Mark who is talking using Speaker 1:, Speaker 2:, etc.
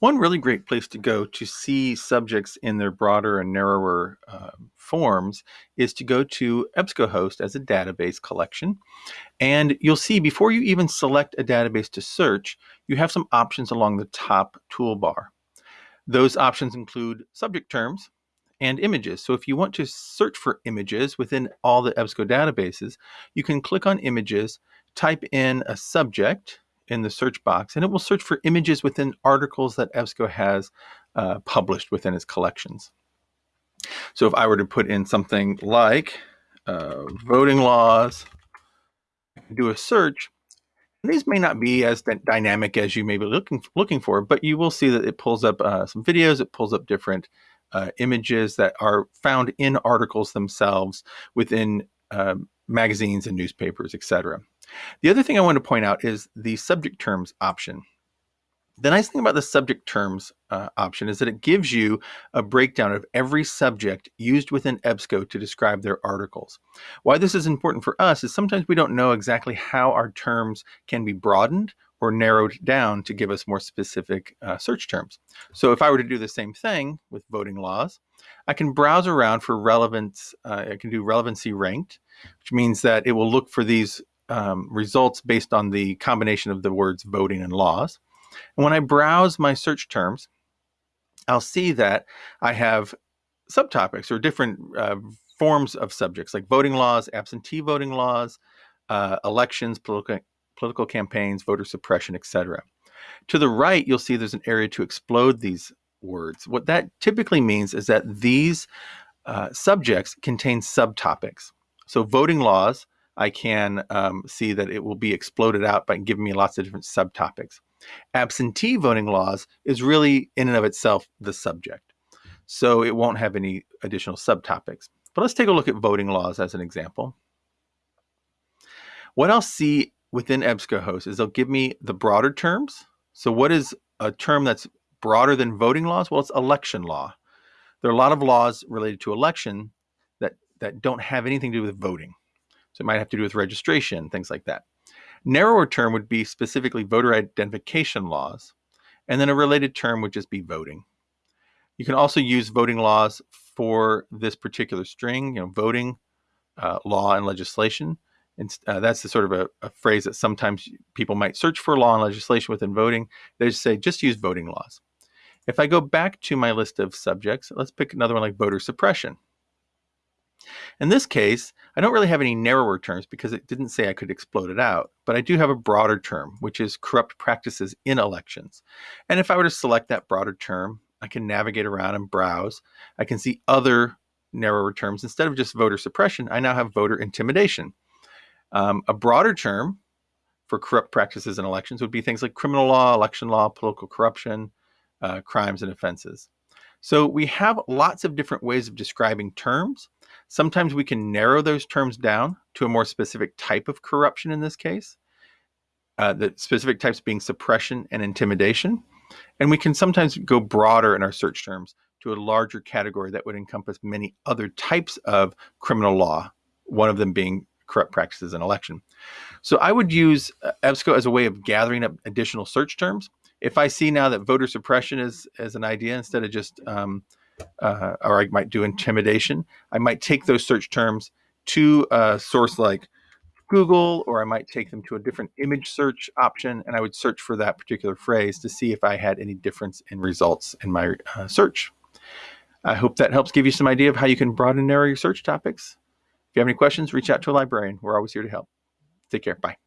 Speaker 1: One really great place to go to see subjects in their broader and narrower uh, forms is to go to EBSCOhost as a database collection. And you'll see before you even select a database to search, you have some options along the top toolbar. Those options include subject terms and images. So if you want to search for images within all the EBSCO databases, you can click on images, type in a subject, in the search box and it will search for images within articles that EBSCO has uh, published within its collections. So if I were to put in something like uh, voting laws, do a search, these may not be as dynamic as you may be looking looking for, but you will see that it pulls up uh, some videos, it pulls up different uh, images that are found in articles themselves within uh, magazines and newspapers, etc. The other thing I want to point out is the subject terms option. The nice thing about the subject terms uh, option is that it gives you a breakdown of every subject used within EBSCO to describe their articles. Why this is important for us is sometimes we don't know exactly how our terms can be broadened or narrowed down to give us more specific uh, search terms. So if I were to do the same thing with voting laws, I can browse around for relevance. Uh, I can do relevancy ranked, which means that it will look for these um, results based on the combination of the words voting and laws. And when I browse my search terms, I'll see that I have subtopics or different uh, forms of subjects like voting laws, absentee voting laws, uh, elections, political, political campaigns, voter suppression, etc. To the right, you'll see there's an area to explode these words. What that typically means is that these uh, subjects contain subtopics. So voting laws I can um, see that it will be exploded out by giving me lots of different subtopics. Absentee voting laws is really in and of itself the subject. So it won't have any additional subtopics. But let's take a look at voting laws as an example. What I'll see within EBSCOhost is they'll give me the broader terms. So what is a term that's broader than voting laws? Well, it's election law. There are a lot of laws related to election that, that don't have anything to do with voting. So it might have to do with registration, things like that. Narrower term would be specifically voter identification laws. And then a related term would just be voting. You can also use voting laws for this particular string, you know, voting, uh, law, and legislation. And uh, that's the sort of a, a, phrase that sometimes people might search for law and legislation within voting. They just say, just use voting laws. If I go back to my list of subjects, let's pick another one like voter suppression. In this case, I don't really have any narrower terms because it didn't say I could explode it out, but I do have a broader term, which is corrupt practices in elections. And if I were to select that broader term, I can navigate around and browse. I can see other narrower terms. Instead of just voter suppression, I now have voter intimidation. Um, a broader term for corrupt practices in elections would be things like criminal law, election law, political corruption, uh, crimes and offenses. So we have lots of different ways of describing terms. Sometimes we can narrow those terms down to a more specific type of corruption in this case. Uh, the specific types being suppression and intimidation. And we can sometimes go broader in our search terms to a larger category that would encompass many other types of criminal law, one of them being corrupt practices in election. So I would use uh, EBSCO as a way of gathering up additional search terms if I see now that voter suppression is as an idea instead of just, um, uh, or I might do intimidation, I might take those search terms to a source like Google, or I might take them to a different image search option, and I would search for that particular phrase to see if I had any difference in results in my uh, search. I hope that helps give you some idea of how you can broaden and narrow your search topics. If you have any questions, reach out to a librarian. We're always here to help. Take care. Bye.